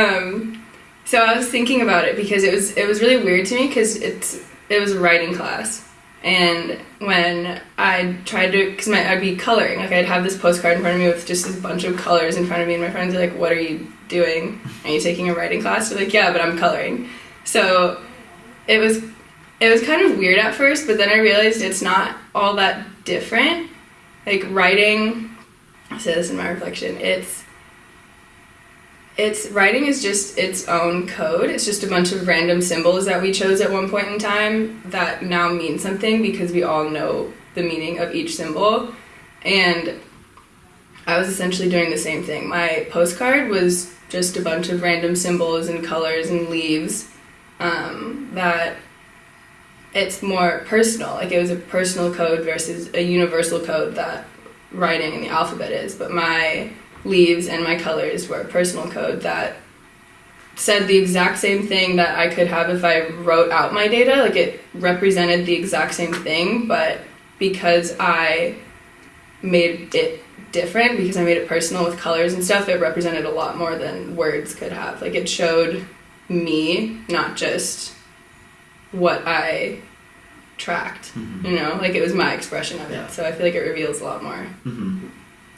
Um, so I was thinking about it because it was it was really weird to me because it's it was a writing class, and when I tried to because my I'd be coloring like I'd have this postcard in front of me with just a bunch of colors in front of me, and my friends are like, "What are you doing? Are you taking a writing class?" They're like, "Yeah, but I'm coloring." So it was it was kind of weird at first, but then I realized it's not all that different. Like writing, I say this in my reflection. It's it's writing is just its own code. It's just a bunch of random symbols that we chose at one point in time that now mean something because we all know the meaning of each symbol. And I was essentially doing the same thing. My postcard was just a bunch of random symbols and colors and leaves um, that it's more personal. Like it was a personal code versus a universal code that writing in the alphabet is. But my leaves and my colors were personal code that said the exact same thing that I could have if I wrote out my data. Like it represented the exact same thing, but because I made it different, because I made it personal with colors and stuff, it represented a lot more than words could have. Like it showed me, not just what I tracked. Mhm. You know, like it was my expression of Yeah. it. So I feel like it reveals a lot more. hmm